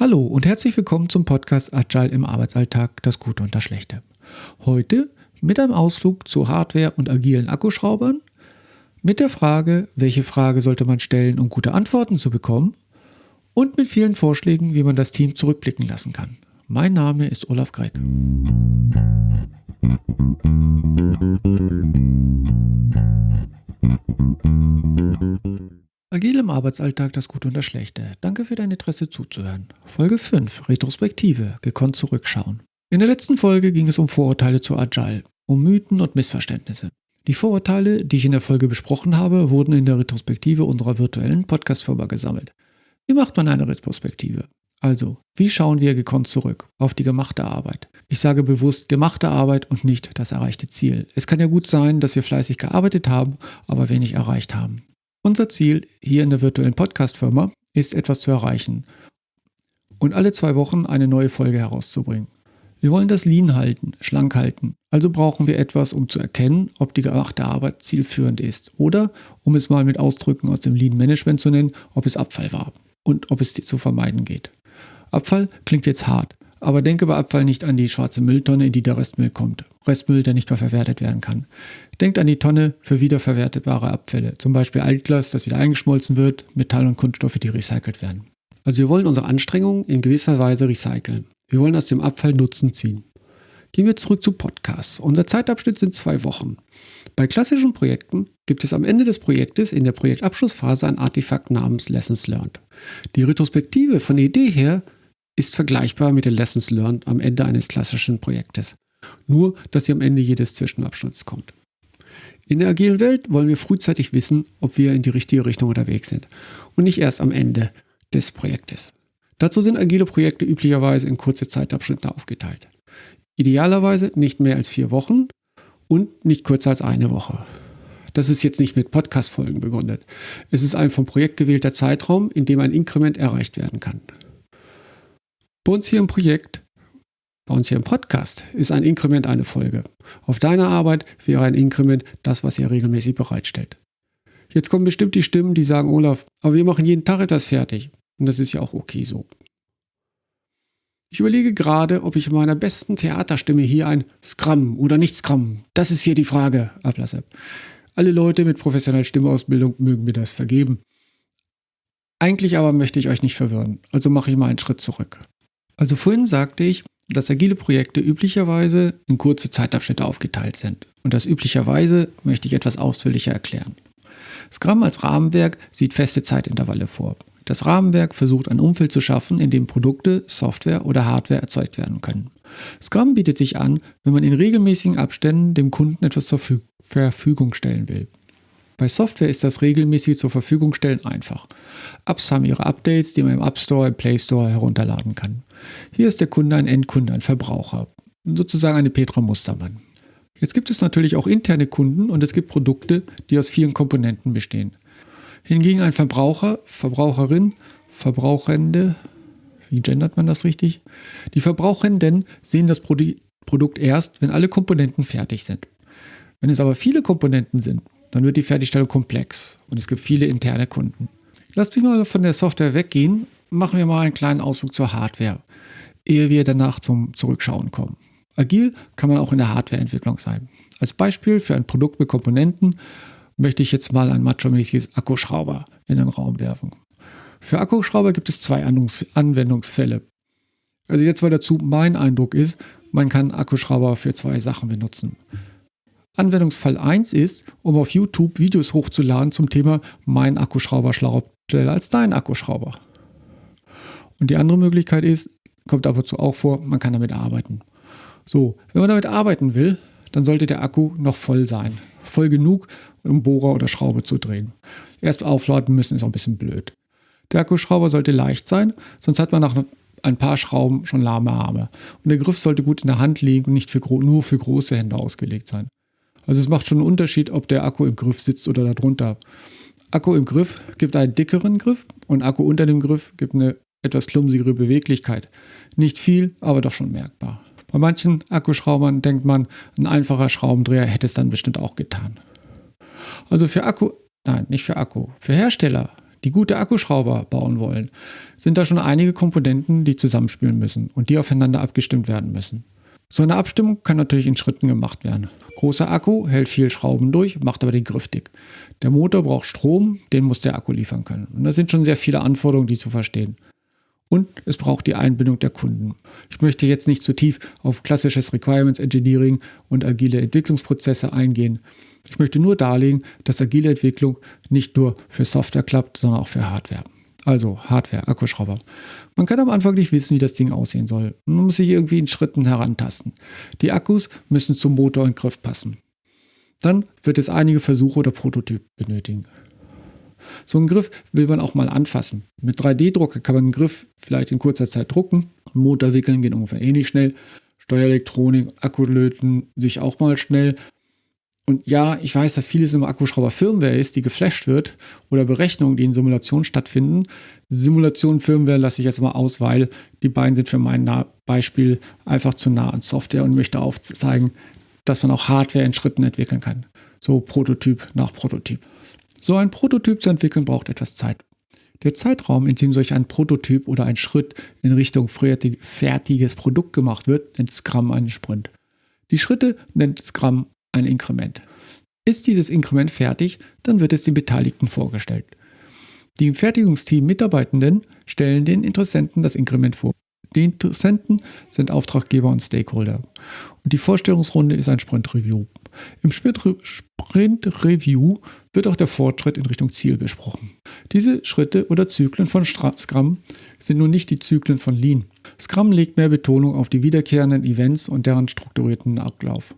Hallo und herzlich willkommen zum Podcast Agile im Arbeitsalltag, das Gute und das Schlechte. Heute mit einem Ausflug zu Hardware und agilen Akkuschraubern, mit der Frage, welche Frage sollte man stellen, um gute Antworten zu bekommen und mit vielen Vorschlägen, wie man das Team zurückblicken lassen kann. Mein Name ist Olaf Gregg. Agil im Arbeitsalltag das Gute und das Schlechte. Danke für dein Interesse zuzuhören. Folge 5. Retrospektive. Gekonnt zurückschauen. In der letzten Folge ging es um Vorurteile zu Agile, um Mythen und Missverständnisse. Die Vorurteile, die ich in der Folge besprochen habe, wurden in der Retrospektive unserer virtuellen Podcast-Firma gesammelt. Wie macht man eine Retrospektive? Also, wie schauen wir gekonnt zurück auf die gemachte Arbeit? Ich sage bewusst gemachte Arbeit und nicht das erreichte Ziel. Es kann ja gut sein, dass wir fleißig gearbeitet haben, aber wenig erreicht haben. Unser Ziel hier in der virtuellen Podcast-Firma ist etwas zu erreichen und alle zwei Wochen eine neue Folge herauszubringen. Wir wollen das Lean halten, schlank halten. Also brauchen wir etwas, um zu erkennen, ob die gemachte Arbeit zielführend ist. Oder, um es mal mit Ausdrücken aus dem Lean Management zu nennen, ob es Abfall war und ob es zu vermeiden geht. Abfall klingt jetzt hart, aber denke bei Abfall nicht an die schwarze Mülltonne, in die der Restmüll kommt. Restmüll, der nicht mehr verwertet werden kann. Denkt an die Tonne für wiederverwertbare Abfälle, zum Beispiel Altglas, das wieder eingeschmolzen wird, Metall und Kunststoffe, die recycelt werden. Also wir wollen unsere Anstrengungen in gewisser Weise recyceln. Wir wollen aus dem Abfall Nutzen ziehen. Gehen wir zurück zu Podcasts. Unser Zeitabschnitt sind zwei Wochen. Bei klassischen Projekten gibt es am Ende des Projektes in der Projektabschlussphase ein Artefakt namens Lessons Learned. Die Retrospektive von der Idee her ist vergleichbar mit den Lessons Learned am Ende eines klassischen Projektes. Nur, dass sie am Ende jedes Zwischenabschnitts kommt. In der agilen Welt wollen wir frühzeitig wissen, ob wir in die richtige Richtung unterwegs sind und nicht erst am Ende des Projektes. Dazu sind agile Projekte üblicherweise in kurze Zeitabschnitte aufgeteilt. Idealerweise nicht mehr als vier Wochen und nicht kürzer als eine Woche. Das ist jetzt nicht mit Podcast-Folgen begründet. Es ist ein vom Projekt gewählter Zeitraum, in dem ein Inkrement erreicht werden kann. Bei uns hier im Projekt, bei uns hier im Podcast, ist ein Inkrement eine Folge. Auf deiner Arbeit wäre ein Inkrement das, was ihr regelmäßig bereitstellt. Jetzt kommen bestimmt die Stimmen, die sagen, Olaf, aber wir machen jeden Tag etwas fertig. Und das ist ja auch okay so. Ich überlege gerade, ob ich in meiner besten Theaterstimme hier ein Scrum oder nicht Scrum, das ist hier die Frage, ablasse. Alle Leute mit professioneller Stimmausbildung mögen mir das vergeben. Eigentlich aber möchte ich euch nicht verwirren, also mache ich mal einen Schritt zurück. Also vorhin sagte ich, dass agile Projekte üblicherweise in kurze Zeitabschnitte aufgeteilt sind. Und das üblicherweise möchte ich etwas ausführlicher erklären. Scrum als Rahmenwerk sieht feste Zeitintervalle vor. Das Rahmenwerk versucht ein Umfeld zu schaffen, in dem Produkte, Software oder Hardware erzeugt werden können. Scrum bietet sich an, wenn man in regelmäßigen Abständen dem Kunden etwas zur Verfügung stellen will. Bei Software ist das regelmäßig zur Verfügung stellen einfach. Apps haben ihre Updates, die man im App Store, im Play Store herunterladen kann. Hier ist der Kunde ein Endkunde, ein Verbraucher, sozusagen eine Petra Mustermann. Jetzt gibt es natürlich auch interne Kunden und es gibt Produkte, die aus vielen Komponenten bestehen. Hingegen ein Verbraucher, Verbraucherin, Verbrauchende, wie gendert man das richtig? Die Verbrauchenden sehen das Produkt erst, wenn alle Komponenten fertig sind. Wenn es aber viele Komponenten sind, dann wird die Fertigstellung komplex und es gibt viele interne Kunden. Lasst mich mal von der Software weggehen, machen wir mal einen kleinen Ausflug zur Hardware, ehe wir danach zum Zurückschauen kommen. Agil kann man auch in der Hardwareentwicklung sein. Als Beispiel für ein Produkt mit Komponenten möchte ich jetzt mal ein macho-mäßiges Akkuschrauber in den Raum werfen. Für Akkuschrauber gibt es zwei Anwendungsfälle. Also jetzt mal dazu, mein Eindruck ist, man kann Akkuschrauber für zwei Sachen benutzen. Anwendungsfall 1 ist, um auf YouTube Videos hochzuladen zum Thema Mein Akkuschrauber schlauer als dein Akkuschrauber. Und die andere Möglichkeit ist, kommt ab und zu auch vor, man kann damit arbeiten. So, wenn man damit arbeiten will, dann sollte der Akku noch voll sein. Voll genug, um Bohrer oder Schraube zu drehen. Erst aufladen müssen ist auch ein bisschen blöd. Der Akkuschrauber sollte leicht sein, sonst hat man nach ein paar Schrauben schon lahme Arme. Und der Griff sollte gut in der Hand liegen und nicht für, nur für große Hände ausgelegt sein. Also es macht schon einen Unterschied, ob der Akku im Griff sitzt oder darunter. Akku im Griff gibt einen dickeren Griff und Akku unter dem Griff gibt eine etwas klumsigere Beweglichkeit. Nicht viel, aber doch schon merkbar. Bei manchen Akkuschraubern denkt man, ein einfacher Schraubendreher hätte es dann bestimmt auch getan. Also für Akku, nein, nicht für Akku, für Hersteller, die gute Akkuschrauber bauen wollen, sind da schon einige Komponenten, die zusammenspielen müssen und die aufeinander abgestimmt werden müssen. So eine Abstimmung kann natürlich in Schritten gemacht werden. Großer Akku hält viel Schrauben durch, macht aber den Griff dick. Der Motor braucht Strom, den muss der Akku liefern können. Und das sind schon sehr viele Anforderungen, die zu verstehen. Und es braucht die Einbindung der Kunden. Ich möchte jetzt nicht zu tief auf klassisches Requirements Engineering und agile Entwicklungsprozesse eingehen. Ich möchte nur darlegen, dass agile Entwicklung nicht nur für Software klappt, sondern auch für Hardware. Also Hardware, Akkuschrauber. Man kann am Anfang nicht wissen, wie das Ding aussehen soll. Man muss sich irgendwie in Schritten herantasten. Die Akkus müssen zum Motor und Griff passen. Dann wird es einige Versuche oder Prototypen benötigen. So einen Griff will man auch mal anfassen. Mit 3D-Drucker kann man einen Griff vielleicht in kurzer Zeit drucken. Motor wickeln geht ungefähr ähnlich schnell. Steuerelektronik, Akku löten sich auch mal schnell. Und ja, ich weiß, dass vieles im Akkuschrauber Firmware ist, die geflasht wird oder Berechnungen, die in Simulationen stattfinden. Simulation Firmware lasse ich jetzt mal aus, weil die beiden sind für mein Beispiel einfach zu nah an Software und möchte aufzeigen, dass man auch Hardware in Schritten entwickeln kann. So Prototyp nach Prototyp. So ein Prototyp zu entwickeln braucht etwas Zeit. Der Zeitraum, in dem solch ein Prototyp oder ein Schritt in Richtung fertiges Produkt gemacht wird, nennt Scrum einen Sprint. Die Schritte nennt Scrum ein Inkrement. Ist dieses Inkrement fertig, dann wird es den Beteiligten vorgestellt. Die im Fertigungsteam Mitarbeitenden stellen den Interessenten das Inkrement vor. Die Interessenten sind Auftraggeber und Stakeholder. Und die Vorstellungsrunde ist ein Sprint Review. Im Sprint Review wird auch der Fortschritt in Richtung Ziel besprochen. Diese Schritte oder Zyklen von Scrum sind nun nicht die Zyklen von Lean. Scrum legt mehr Betonung auf die wiederkehrenden Events und deren strukturierten Ablauf.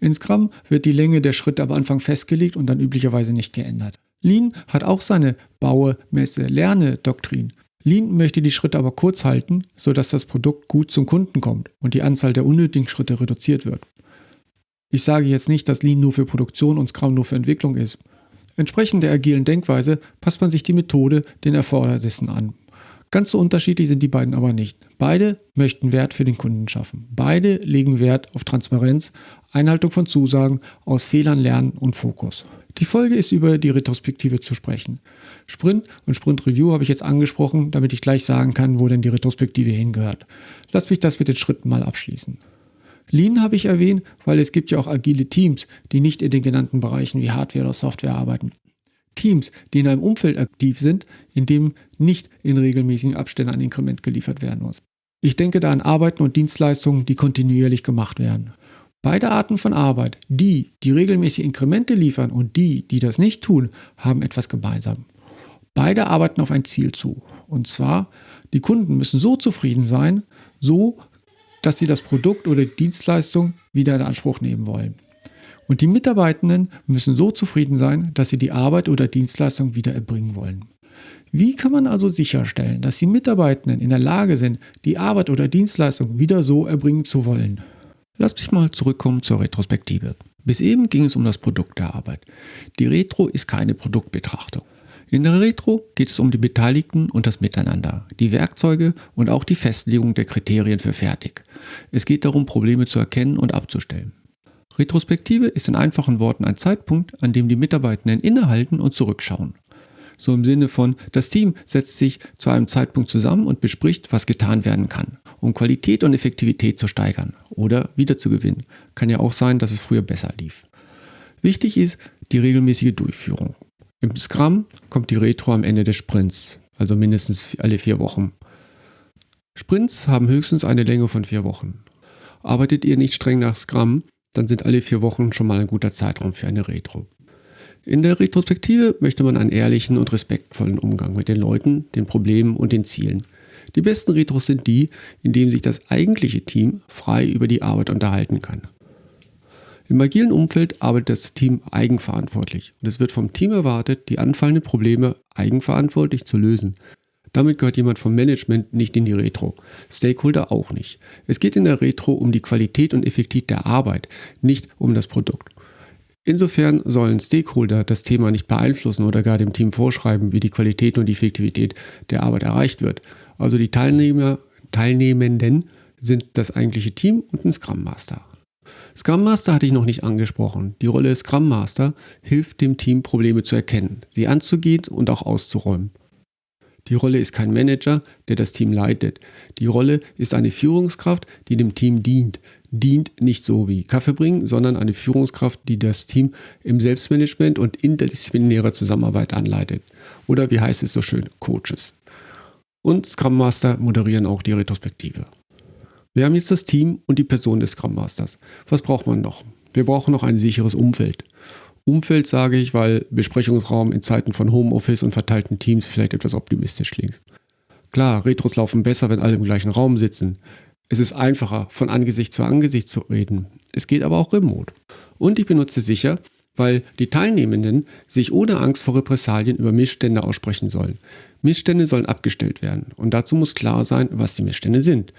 In Scrum wird die Länge der Schritte am Anfang festgelegt und dann üblicherweise nicht geändert. Lean hat auch seine Baue, Messe, Lerne Doktrin. Lean möchte die Schritte aber kurz halten, sodass das Produkt gut zum Kunden kommt und die Anzahl der unnötigen Schritte reduziert wird. Ich sage jetzt nicht, dass Lean nur für Produktion und Scrum nur für Entwicklung ist. Entsprechend der agilen Denkweise passt man sich die Methode den Erfordernissen an. Ganz so unterschiedlich sind die beiden aber nicht. Beide möchten Wert für den Kunden schaffen. Beide legen Wert auf Transparenz, Einhaltung von Zusagen, aus Fehlern lernen und Fokus. Die Folge ist über die Retrospektive zu sprechen. Sprint und Sprint Review habe ich jetzt angesprochen, damit ich gleich sagen kann, wo denn die Retrospektive hingehört. Lass mich das mit den Schritten mal abschließen. Lean habe ich erwähnt, weil es gibt ja auch agile Teams, die nicht in den genannten Bereichen wie Hardware oder Software arbeiten. Teams, die in einem Umfeld aktiv sind, in dem nicht in regelmäßigen Abständen ein Inkrement geliefert werden muss. Ich denke da an Arbeiten und Dienstleistungen, die kontinuierlich gemacht werden. Beide Arten von Arbeit, die, die regelmäßig Inkremente liefern und die, die das nicht tun, haben etwas gemeinsam. Beide arbeiten auf ein Ziel zu. Und zwar, die Kunden müssen so zufrieden sein, so, dass sie das Produkt oder die Dienstleistung wieder in Anspruch nehmen wollen. Und die Mitarbeitenden müssen so zufrieden sein, dass sie die Arbeit oder Dienstleistung wieder erbringen wollen. Wie kann man also sicherstellen, dass die Mitarbeitenden in der Lage sind, die Arbeit oder Dienstleistung wieder so erbringen zu wollen? Lass mich mal zurückkommen zur Retrospektive. Bis eben ging es um das Produkt der Arbeit. Die Retro ist keine Produktbetrachtung. In der Retro geht es um die Beteiligten und das Miteinander, die Werkzeuge und auch die Festlegung der Kriterien für fertig. Es geht darum, Probleme zu erkennen und abzustellen. Retrospektive ist in einfachen Worten ein Zeitpunkt, an dem die Mitarbeitenden innehalten und zurückschauen. So im Sinne von, das Team setzt sich zu einem Zeitpunkt zusammen und bespricht, was getan werden kann, um Qualität und Effektivität zu steigern oder wiederzugewinnen. Kann ja auch sein, dass es früher besser lief. Wichtig ist die regelmäßige Durchführung. Im Scrum kommt die Retro am Ende des Sprints, also mindestens alle vier Wochen. Sprints haben höchstens eine Länge von vier Wochen. Arbeitet ihr nicht streng nach Scrum, dann sind alle vier Wochen schon mal ein guter Zeitraum für eine Retro. In der Retrospektive möchte man einen ehrlichen und respektvollen Umgang mit den Leuten, den Problemen und den Zielen. Die besten Retros sind die, in denen sich das eigentliche Team frei über die Arbeit unterhalten kann. Im agilen Umfeld arbeitet das Team eigenverantwortlich und es wird vom Team erwartet, die anfallenden Probleme eigenverantwortlich zu lösen. Damit gehört jemand vom Management nicht in die Retro, Stakeholder auch nicht. Es geht in der Retro um die Qualität und Effektivität der Arbeit, nicht um das Produkt. Insofern sollen Stakeholder das Thema nicht beeinflussen oder gar dem Team vorschreiben, wie die Qualität und die Effektivität der Arbeit erreicht wird. Also die Teilnehmer, Teilnehmenden sind das eigentliche Team und ein Scrum Master. Scrum Master hatte ich noch nicht angesprochen. Die Rolle Scrum Master hilft dem Team, Probleme zu erkennen, sie anzugehen und auch auszuräumen. Die Rolle ist kein Manager, der das Team leitet. Die Rolle ist eine Führungskraft, die dem Team dient. Dient nicht so wie Kaffee bringen, sondern eine Führungskraft, die das Team im Selbstmanagement und interdisziplinärer Zusammenarbeit anleitet. Oder wie heißt es so schön, Coaches. Und Scrum Master moderieren auch die Retrospektive. Wir haben jetzt das Team und die Person des Scrum Masters. Was braucht man noch? Wir brauchen noch ein sicheres Umfeld. Umfeld sage ich, weil Besprechungsraum in Zeiten von Homeoffice und verteilten Teams vielleicht etwas optimistisch klingt. Klar, Retros laufen besser, wenn alle im gleichen Raum sitzen. Es ist einfacher, von Angesicht zu Angesicht zu reden. Es geht aber auch remote. Und ich benutze sicher, weil die Teilnehmenden sich ohne Angst vor Repressalien über Missstände aussprechen sollen. Missstände sollen abgestellt werden und dazu muss klar sein, was die Missstände sind.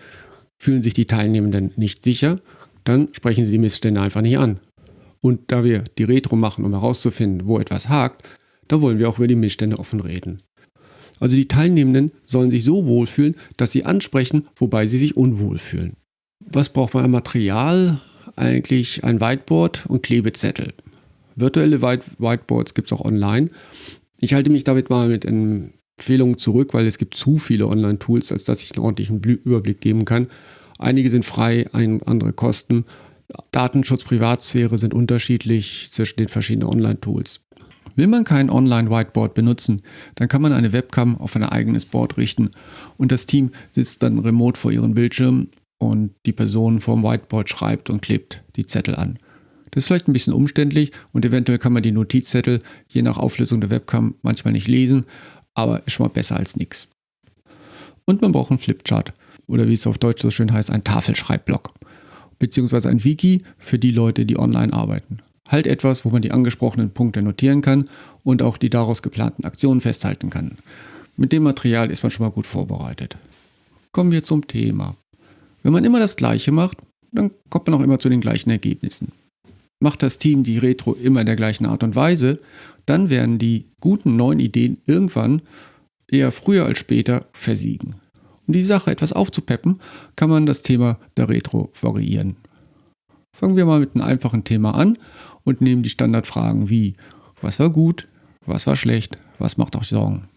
Fühlen sich die Teilnehmenden nicht sicher, dann sprechen sie die Missstände einfach nicht an. Und da wir die Retro machen, um herauszufinden, wo etwas hakt, da wollen wir auch über die Missstände offen reden. Also die Teilnehmenden sollen sich so wohlfühlen, dass sie ansprechen, wobei sie sich unwohl fühlen. Was braucht man an Material? Eigentlich ein Whiteboard und Klebezettel. Virtuelle White Whiteboards gibt es auch online. Ich halte mich damit mal mit Empfehlungen zurück, weil es gibt zu viele Online-Tools, als dass ich einen ordentlichen Überblick geben kann. Einige sind frei, andere kosten. Datenschutz, Privatsphäre sind unterschiedlich zwischen den verschiedenen Online-Tools. Will man kein Online-Whiteboard benutzen, dann kann man eine Webcam auf ein eigenes Board richten und das Team sitzt dann remote vor ihren Bildschirmen und die Person vorm Whiteboard schreibt und klebt die Zettel an. Das ist vielleicht ein bisschen umständlich und eventuell kann man die Notizzettel je nach Auflösung der Webcam manchmal nicht lesen, aber ist schon mal besser als nichts. Und man braucht einen Flipchart oder wie es auf Deutsch so schön heißt, ein Tafelschreibblock beziehungsweise ein Wiki für die Leute, die online arbeiten. Halt etwas, wo man die angesprochenen Punkte notieren kann und auch die daraus geplanten Aktionen festhalten kann. Mit dem Material ist man schon mal gut vorbereitet. Kommen wir zum Thema. Wenn man immer das Gleiche macht, dann kommt man auch immer zu den gleichen Ergebnissen. Macht das Team die Retro immer in der gleichen Art und Weise, dann werden die guten neuen Ideen irgendwann eher früher als später versiegen. Um die Sache etwas aufzupeppen, kann man das Thema der Retro variieren. Fangen wir mal mit einem einfachen Thema an und nehmen die Standardfragen wie was war gut, was war schlecht, was macht euch Sorgen.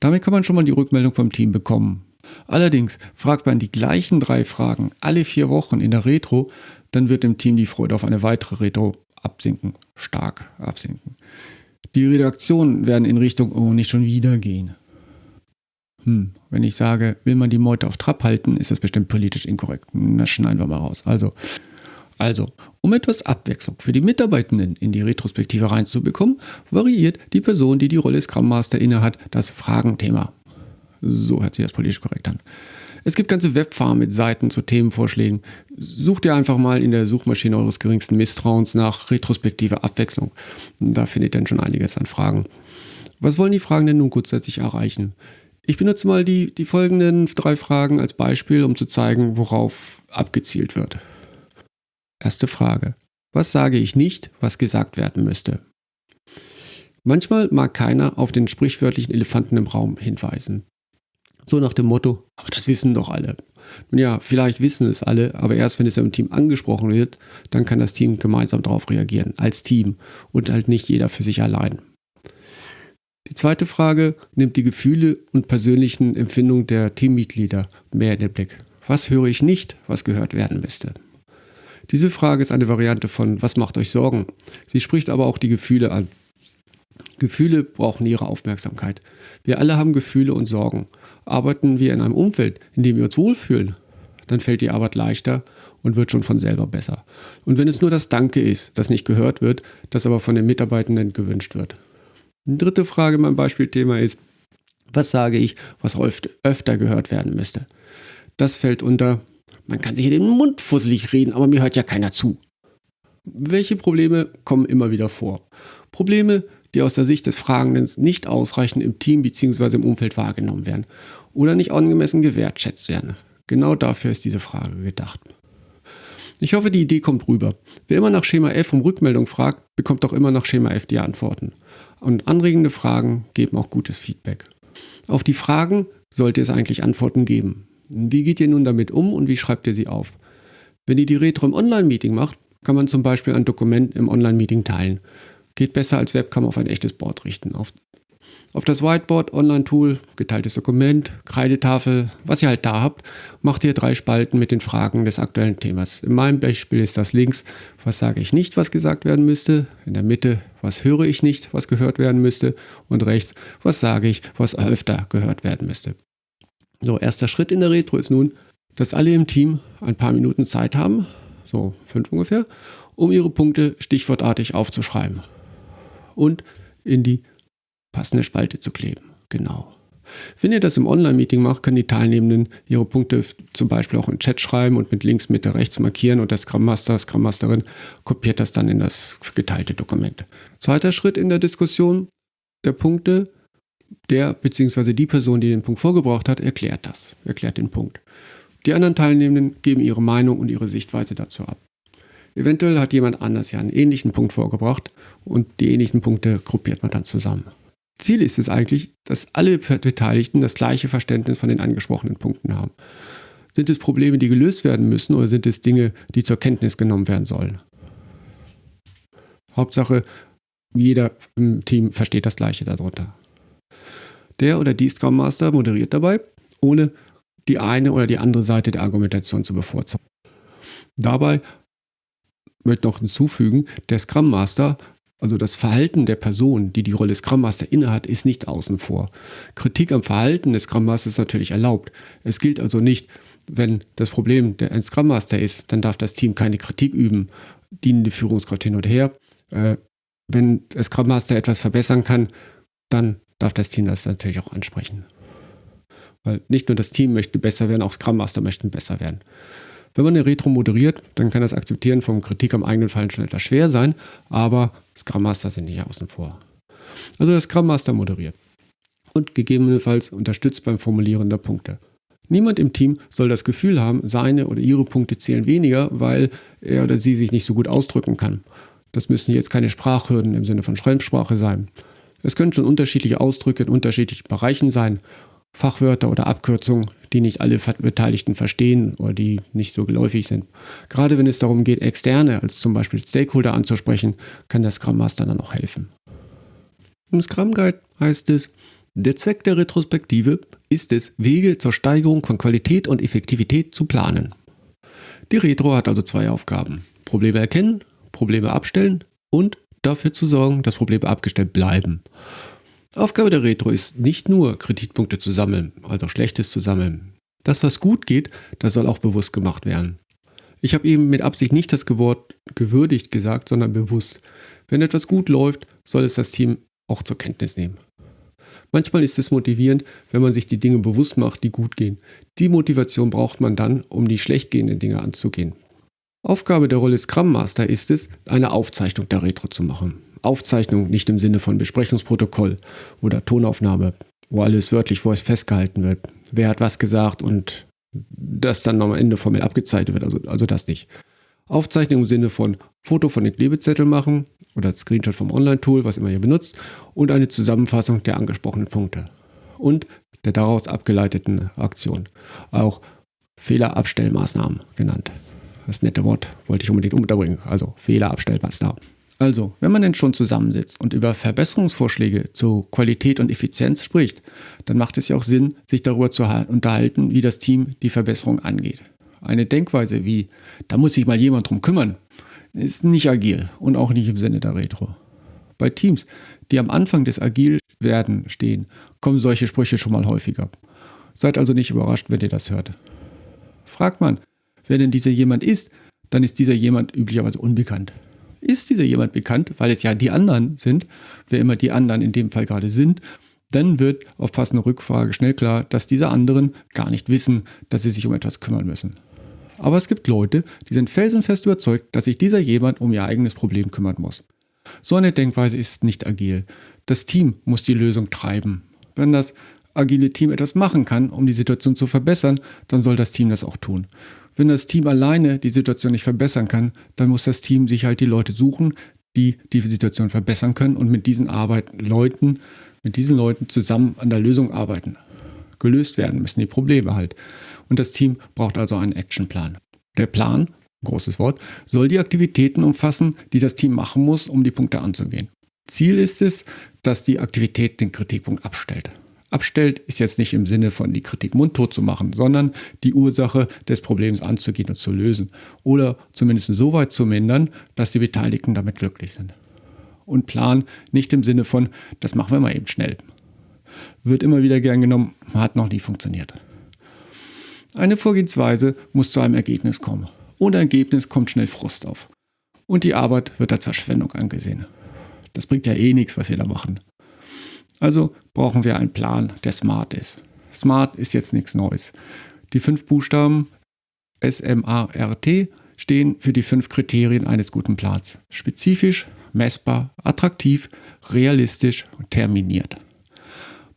Damit kann man schon mal die Rückmeldung vom Team bekommen. Allerdings fragt man die gleichen drei Fragen alle vier Wochen in der Retro, dann wird dem Team die Freude auf eine weitere Retro absinken, stark absinken. Die Redaktionen werden in Richtung, oh, nicht schon wieder gehen. Hm, wenn ich sage, will man die Meute auf Trab halten, ist das bestimmt politisch inkorrekt. Na, schneiden wir mal raus. Also, also, um etwas Abwechslung für die Mitarbeitenden in die Retrospektive reinzubekommen, variiert die Person, die die Rolle Scrum Master innehat, das Fragenthema. So hört sich das politisch korrekt an. Es gibt ganze Webfarmen mit Seiten zu Themenvorschlägen. Sucht ihr einfach mal in der Suchmaschine eures geringsten Misstrauens nach retrospektive Abwechslung. Da findet ihr dann schon einiges an Fragen. Was wollen die Fragen denn nun grundsätzlich erreichen? Ich benutze mal die, die folgenden drei Fragen als Beispiel, um zu zeigen, worauf abgezielt wird. Erste Frage. Was sage ich nicht, was gesagt werden müsste? Manchmal mag keiner auf den sprichwörtlichen Elefanten im Raum hinweisen. So nach dem Motto, aber das wissen doch alle. Nun ja, vielleicht wissen es alle, aber erst wenn es im Team angesprochen wird, dann kann das Team gemeinsam darauf reagieren, als Team und halt nicht jeder für sich allein. Die zweite Frage nimmt die Gefühle und persönlichen Empfindungen der Teammitglieder mehr in den Blick. Was höre ich nicht, was gehört werden müsste? Diese Frage ist eine Variante von Was macht euch Sorgen? Sie spricht aber auch die Gefühle an. Gefühle brauchen ihre Aufmerksamkeit. Wir alle haben Gefühle und Sorgen. Arbeiten wir in einem Umfeld, in dem wir uns wohlfühlen, dann fällt die Arbeit leichter und wird schon von selber besser. Und wenn es nur das Danke ist, das nicht gehört wird, das aber von den Mitarbeitenden gewünscht wird. Dritte Frage mein Beispielthema ist, was sage ich, was öfter gehört werden müsste? Das fällt unter, man kann sich in den Mund fusselig reden, aber mir hört ja keiner zu. Welche Probleme kommen immer wieder vor? Probleme, die aus der Sicht des Fragenden nicht ausreichend im Team bzw. im Umfeld wahrgenommen werden oder nicht angemessen gewertschätzt werden. Genau dafür ist diese Frage gedacht. Ich hoffe, die Idee kommt rüber. Wer immer nach Schema F um Rückmeldung fragt, bekommt auch immer nach Schema F die Antworten. Und anregende Fragen geben auch gutes Feedback. Auf die Fragen sollte es eigentlich Antworten geben. Wie geht ihr nun damit um und wie schreibt ihr sie auf? Wenn ihr die Retro im Online-Meeting macht, kann man zum Beispiel ein Dokument im Online-Meeting teilen. Geht besser als Webcam auf ein echtes Board richten. Auf das Whiteboard, Online-Tool, geteiltes Dokument, Kreidetafel, was ihr halt da habt, macht ihr drei Spalten mit den Fragen des aktuellen Themas. In meinem Beispiel ist das links, was sage ich nicht, was gesagt werden müsste. In der Mitte, was höre ich nicht, was gehört werden müsste. Und rechts, was sage ich, was öfter gehört werden müsste. So, erster Schritt in der Retro ist nun, dass alle im Team ein paar Minuten Zeit haben, so fünf ungefähr, um ihre Punkte stichwortartig aufzuschreiben und in die passende Spalte zu kleben. Genau. Wenn ihr das im Online-Meeting macht, können die Teilnehmenden ihre Punkte zum Beispiel auch im Chat schreiben und mit links, Mitte, rechts markieren und der Scrum Master, Scrum Masterin kopiert das dann in das geteilte Dokument. Zweiter Schritt in der Diskussion der Punkte, der bzw. die Person, die den Punkt vorgebracht hat, erklärt das, erklärt den Punkt. Die anderen Teilnehmenden geben ihre Meinung und ihre Sichtweise dazu ab. Eventuell hat jemand anders ja einen ähnlichen Punkt vorgebracht und die ähnlichen Punkte gruppiert man dann zusammen. Ziel ist es eigentlich, dass alle Beteiligten das gleiche Verständnis von den angesprochenen Punkten haben. Sind es Probleme, die gelöst werden müssen oder sind es Dinge, die zur Kenntnis genommen werden sollen? Hauptsache, jeder im Team versteht das Gleiche darunter. Der oder die Scrum Master moderiert dabei, ohne die eine oder die andere Seite der Argumentation zu bevorzugen. Dabei möchte noch hinzufügen, der Scrum Master, also das Verhalten der Person, die die Rolle Scrum Master innehat, ist nicht außen vor. Kritik am Verhalten des Scrum Masters ist natürlich erlaubt. Es gilt also nicht, wenn das Problem der ein Scrum Master ist, dann darf das Team keine Kritik üben, dienende Führungskraft hin und her. Äh, wenn der Scrum Master etwas verbessern kann, dann darf das Team das natürlich auch ansprechen. Weil nicht nur das Team möchte besser werden, auch Scrum Master möchten besser werden. Wenn man eine Retro moderiert, dann kann das Akzeptieren von Kritik am eigenen Fallen schon etwas schwer sein, aber Scrum Master sind nicht außen vor. Also der Scrum Master moderiert und gegebenenfalls unterstützt beim Formulieren der Punkte. Niemand im Team soll das Gefühl haben, seine oder ihre Punkte zählen weniger, weil er oder sie sich nicht so gut ausdrücken kann. Das müssen jetzt keine Sprachhürden im Sinne von Schreibsprache sein. Es können schon unterschiedliche Ausdrücke in unterschiedlichen Bereichen sein Fachwörter oder Abkürzungen, die nicht alle Beteiligten verstehen oder die nicht so geläufig sind. Gerade wenn es darum geht, externe, als zum Beispiel Stakeholder anzusprechen, kann der Scrum Master dann auch helfen. Im Scrum Guide heißt es, der Zweck der Retrospektive ist es, Wege zur Steigerung von Qualität und Effektivität zu planen. Die Retro hat also zwei Aufgaben. Probleme erkennen, Probleme abstellen und dafür zu sorgen, dass Probleme abgestellt bleiben. Aufgabe der Retro ist nicht nur Kritikpunkte zu sammeln, also Schlechtes zu sammeln. Das, was gut geht, das soll auch bewusst gemacht werden. Ich habe eben mit Absicht nicht das Wort gewürdigt gesagt, sondern bewusst. Wenn etwas gut läuft, soll es das Team auch zur Kenntnis nehmen. Manchmal ist es motivierend, wenn man sich die Dinge bewusst macht, die gut gehen. Die Motivation braucht man dann, um die schlecht gehenden Dinge anzugehen. Aufgabe der Rolle Scrum Master ist es, eine Aufzeichnung der Retro zu machen. Aufzeichnung nicht im Sinne von Besprechungsprotokoll oder Tonaufnahme, wo alles wörtlich es festgehalten wird. Wer hat was gesagt und das dann am Ende formell abgezeichnet wird, also, also das nicht. Aufzeichnung im Sinne von Foto von den Klebezetteln machen oder Screenshot vom Online-Tool, was immer ihr benutzt, und eine Zusammenfassung der angesprochenen Punkte und der daraus abgeleiteten Aktion. Auch Fehlerabstellmaßnahmen genannt. Das nette Wort wollte ich unbedingt unterbringen. Also Fehlerabstellmaßnahmen. Also, wenn man denn schon zusammensitzt und über Verbesserungsvorschläge zu Qualität und Effizienz spricht, dann macht es ja auch Sinn, sich darüber zu unterhalten, wie das Team die Verbesserung angeht. Eine Denkweise wie, da muss sich mal jemand drum kümmern, ist nicht agil und auch nicht im Sinne der Retro. Bei Teams, die am Anfang des Agilwerden stehen, kommen solche Sprüche schon mal häufiger. Seid also nicht überrascht, wenn ihr das hört. Fragt man, wer denn dieser jemand ist, dann ist dieser jemand üblicherweise unbekannt ist dieser jemand bekannt, weil es ja die anderen sind, wer immer die anderen in dem Fall gerade sind, dann wird auf passende Rückfrage schnell klar, dass diese anderen gar nicht wissen, dass sie sich um etwas kümmern müssen. Aber es gibt Leute, die sind felsenfest überzeugt, dass sich dieser jemand um ihr eigenes Problem kümmern muss. So eine Denkweise ist nicht agil. Das Team muss die Lösung treiben. Wenn das agile Team etwas machen kann, um die Situation zu verbessern, dann soll das Team das auch tun. Wenn das Team alleine die Situation nicht verbessern kann, dann muss das Team sich halt die Leute suchen, die die Situation verbessern können und mit diesen Arbeiten, Leuten, mit diesen Leuten zusammen an der Lösung arbeiten. Gelöst werden müssen die Probleme halt. Und das Team braucht also einen Actionplan. Der Plan großes Wort, soll die Aktivitäten umfassen, die das Team machen muss, um die Punkte anzugehen. Ziel ist es, dass die Aktivität den Kritikpunkt abstellt. Abstellt ist jetzt nicht im Sinne von die Kritik mundtot zu machen, sondern die Ursache des Problems anzugehen und zu lösen. Oder zumindest so weit zu mindern, dass die Beteiligten damit glücklich sind. Und Plan nicht im Sinne von, das machen wir mal eben schnell. Wird immer wieder gern genommen, hat noch nie funktioniert. Eine Vorgehensweise muss zu einem Ergebnis kommen. Ohne Ergebnis kommt schnell Frust auf. Und die Arbeit wird als Verschwendung angesehen. Das bringt ja eh nichts, was wir da machen. Also brauchen wir einen Plan, der smart ist. Smart ist jetzt nichts Neues. Die fünf Buchstaben S-M-A-R-T stehen für die fünf Kriterien eines guten Plans. Spezifisch, messbar, attraktiv, realistisch und terminiert.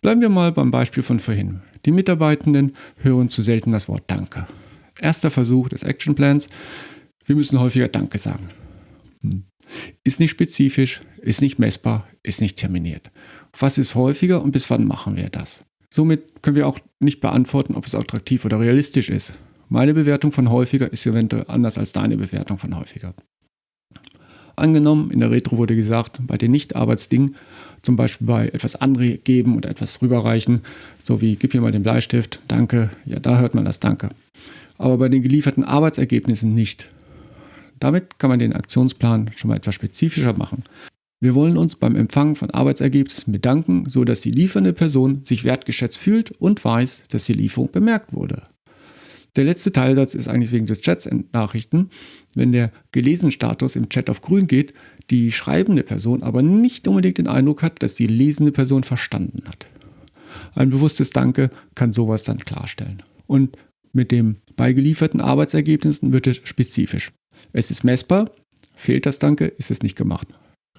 Bleiben wir mal beim Beispiel von vorhin. Die Mitarbeitenden hören zu selten das Wort Danke. Erster Versuch des Actionplans. Wir müssen häufiger Danke sagen. Hm. Ist nicht spezifisch, ist nicht messbar, ist nicht terminiert. Was ist häufiger und bis wann machen wir das? Somit können wir auch nicht beantworten, ob es attraktiv oder realistisch ist. Meine Bewertung von häufiger ist eventuell anders als deine Bewertung von häufiger. Angenommen, in der Retro wurde gesagt, bei den Nicht-Arbeitsdingen, zum Beispiel bei etwas angeben oder etwas rüberreichen, so wie gib mir mal den Bleistift, danke, ja, da hört man das Danke. Aber bei den gelieferten Arbeitsergebnissen nicht. Damit kann man den Aktionsplan schon mal etwas spezifischer machen. Wir wollen uns beim Empfang von Arbeitsergebnissen bedanken, so dass die liefernde Person sich wertgeschätzt fühlt und weiß, dass die Lieferung bemerkt wurde. Der letzte Teilsatz ist eigentlich wegen des Chats Nachrichten. Wenn der gelesen Status im Chat auf grün geht, die schreibende Person aber nicht unbedingt den Eindruck hat, dass die lesende Person verstanden hat. Ein bewusstes Danke kann sowas dann klarstellen. Und mit den beigelieferten Arbeitsergebnissen wird es spezifisch. Es ist messbar, fehlt das Danke, ist es nicht gemacht.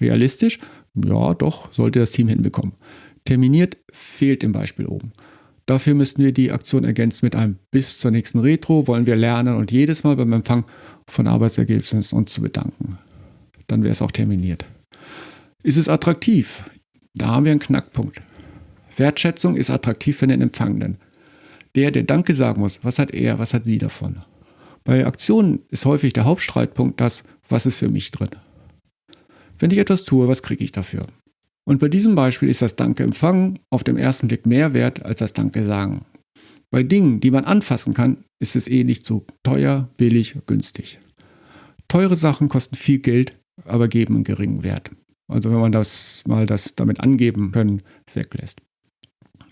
Realistisch? Ja, doch, sollte das Team hinbekommen. Terminiert fehlt im Beispiel oben. Dafür müssten wir die Aktion ergänzen mit einem bis zur nächsten Retro wollen wir lernen und jedes Mal beim Empfang von Arbeitsergebnissen uns zu bedanken. Dann wäre es auch terminiert. Ist es attraktiv? Da haben wir einen Knackpunkt. Wertschätzung ist attraktiv für den Empfangenden. Der, der Danke sagen muss, was hat er, was hat sie davon? Bei Aktionen ist häufig der Hauptstreitpunkt das, was ist für mich drin. Wenn ich etwas tue, was kriege ich dafür? Und bei diesem Beispiel ist das Danke empfangen auf dem ersten Blick mehr wert als das Danke sagen. Bei Dingen, die man anfassen kann, ist es eh nicht so teuer, billig, günstig. Teure Sachen kosten viel Geld, aber geben einen geringen Wert. Also wenn man das mal das damit angeben können weglässt.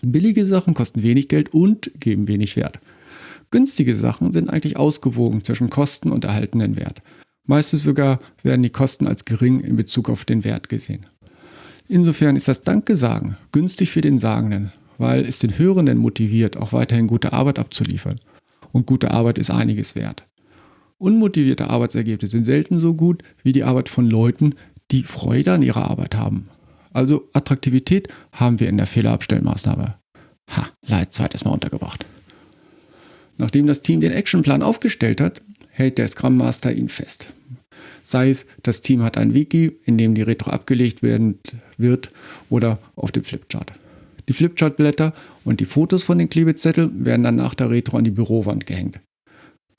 Billige Sachen kosten wenig Geld und geben wenig Wert. Günstige Sachen sind eigentlich ausgewogen zwischen Kosten und erhaltenen Wert. Meistens sogar werden die Kosten als gering in Bezug auf den Wert gesehen. Insofern ist das Danke-Sagen günstig für den Sagenden, weil es den Hörenden motiviert, auch weiterhin gute Arbeit abzuliefern. Und gute Arbeit ist einiges wert. Unmotivierte Arbeitsergebnisse sind selten so gut wie die Arbeit von Leuten, die Freude an ihrer Arbeit haben. Also Attraktivität haben wir in der Fehlerabstellmaßnahme. Ha, Leid zweites Mal untergebracht. Nachdem das Team den Actionplan aufgestellt hat, hält der Scrum Master ihn fest. Sei es, das Team hat ein Wiki, in dem die Retro abgelegt werden wird oder auf dem Flipchart. Die Flipchart-Blätter und die Fotos von den Klebezetteln werden dann nach der Retro an die Bürowand gehängt.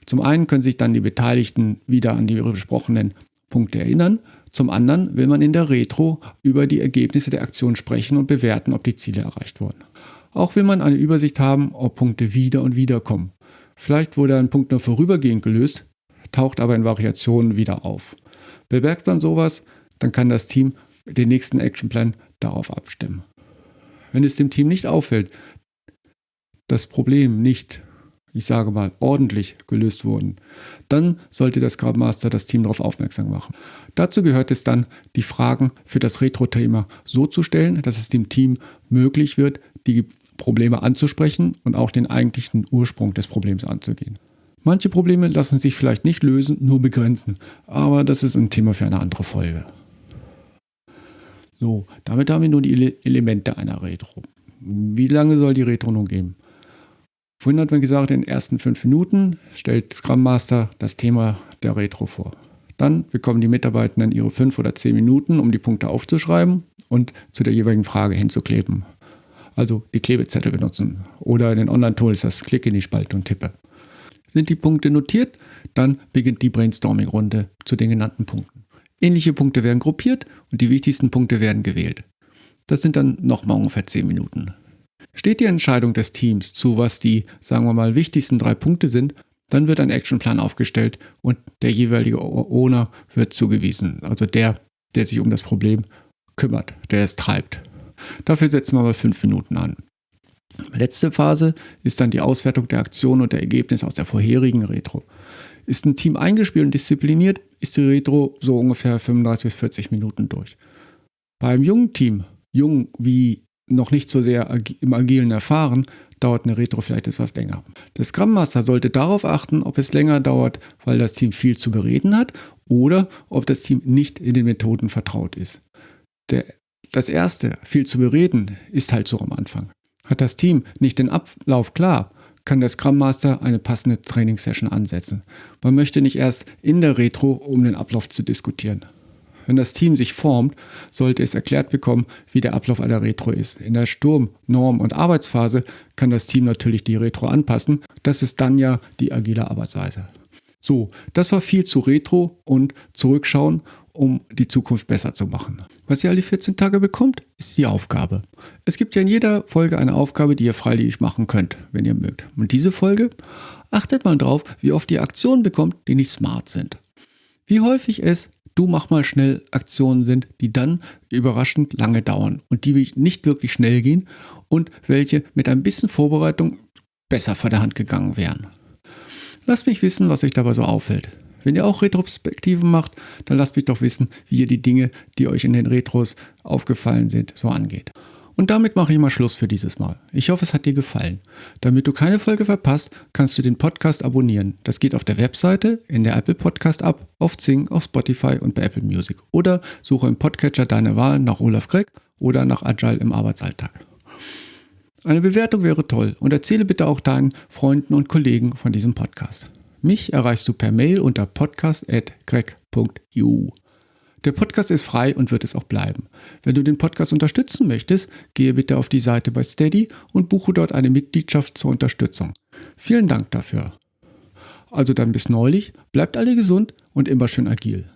Zum einen können sich dann die Beteiligten wieder an die besprochenen Punkte erinnern, zum anderen will man in der Retro über die Ergebnisse der Aktion sprechen und bewerten, ob die Ziele erreicht wurden. Auch will man eine Übersicht haben, ob Punkte wieder und wieder kommen. Vielleicht wurde ein Punkt nur vorübergehend gelöst, taucht aber in Variationen wieder auf. Bemerkt man sowas, dann kann das Team den nächsten Actionplan darauf abstimmen. Wenn es dem Team nicht auffällt, das Problem nicht, ich sage mal, ordentlich gelöst wurden, dann sollte der Scrum Master das Team darauf aufmerksam machen. Dazu gehört es dann, die Fragen für das Retro-Thema so zu stellen, dass es dem Team möglich wird, die Probleme anzusprechen und auch den eigentlichen Ursprung des Problems anzugehen. Manche Probleme lassen sich vielleicht nicht lösen, nur begrenzen. Aber das ist ein Thema für eine andere Folge. So, damit haben wir nun die Elemente einer Retro. Wie lange soll die Retro nun gehen? Vorhin hat man gesagt, in den ersten fünf Minuten stellt Scrum Master das Thema der Retro vor. Dann bekommen die Mitarbeitenden ihre fünf oder zehn Minuten, um die Punkte aufzuschreiben und zu der jeweiligen Frage hinzukleben. Also die Klebezettel benutzen oder in den Online-Tools das Klick in die Spalte und Tippe. Sind die Punkte notiert, dann beginnt die Brainstorming-Runde zu den genannten Punkten. Ähnliche Punkte werden gruppiert und die wichtigsten Punkte werden gewählt. Das sind dann nochmal ungefähr 10 Minuten. Steht die Entscheidung des Teams zu, was die, sagen wir mal, wichtigsten drei Punkte sind, dann wird ein Actionplan aufgestellt und der jeweilige Owner wird zugewiesen. Also der, der sich um das Problem kümmert, der es treibt. Dafür setzen wir mal fünf Minuten an. Letzte Phase ist dann die Auswertung der Aktion und der Ergebnisse aus der vorherigen Retro. Ist ein Team eingespielt und diszipliniert, ist die Retro so ungefähr 35 bis 40 Minuten durch. Beim jungen Team, jung wie noch nicht so sehr im Agilen erfahren, dauert eine Retro vielleicht etwas länger. Der Scrum Master sollte darauf achten, ob es länger dauert, weil das Team viel zu bereden hat oder ob das Team nicht in den Methoden vertraut ist. Der, das erste, viel zu bereden, ist halt so am Anfang. Hat das Team nicht den Ablauf klar, kann der Scrum Master eine passende Trainingssession ansetzen. Man möchte nicht erst in der Retro, um den Ablauf zu diskutieren. Wenn das Team sich formt, sollte es erklärt bekommen, wie der Ablauf einer Retro ist. In der Sturm-, Norm- und Arbeitsphase kann das Team natürlich die Retro anpassen. Das ist dann ja die agile Arbeitsweise. So, das war viel zu Retro und zurückschauen, um die Zukunft besser zu machen. Was ihr alle 14 Tage bekommt, ist die Aufgabe. Es gibt ja in jeder Folge eine Aufgabe, die ihr freiwillig machen könnt, wenn ihr mögt. Und diese Folge achtet mal drauf, wie oft ihr Aktionen bekommt, die nicht smart sind. Wie häufig es du mach mal schnell Aktionen sind, die dann überraschend lange dauern und die nicht wirklich schnell gehen und welche mit ein bisschen Vorbereitung besser vor der Hand gegangen wären. Lasst mich wissen, was euch dabei so auffällt. Wenn ihr auch Retrospektiven macht, dann lasst mich doch wissen, wie ihr die Dinge, die euch in den Retros aufgefallen sind, so angeht. Und damit mache ich mal Schluss für dieses Mal. Ich hoffe, es hat dir gefallen. Damit du keine Folge verpasst, kannst du den Podcast abonnieren. Das geht auf der Webseite, in der Apple Podcast App, auf Zing, auf Spotify und bei Apple Music. Oder suche im Podcatcher deine Wahl nach Olaf Gregg oder nach Agile im Arbeitsalltag. Eine Bewertung wäre toll und erzähle bitte auch deinen Freunden und Kollegen von diesem Podcast. Mich erreichst du per Mail unter podcast.greg.eu. Der Podcast ist frei und wird es auch bleiben. Wenn du den Podcast unterstützen möchtest, gehe bitte auf die Seite bei Steady und buche dort eine Mitgliedschaft zur Unterstützung. Vielen Dank dafür. Also dann bis neulich, bleibt alle gesund und immer schön agil.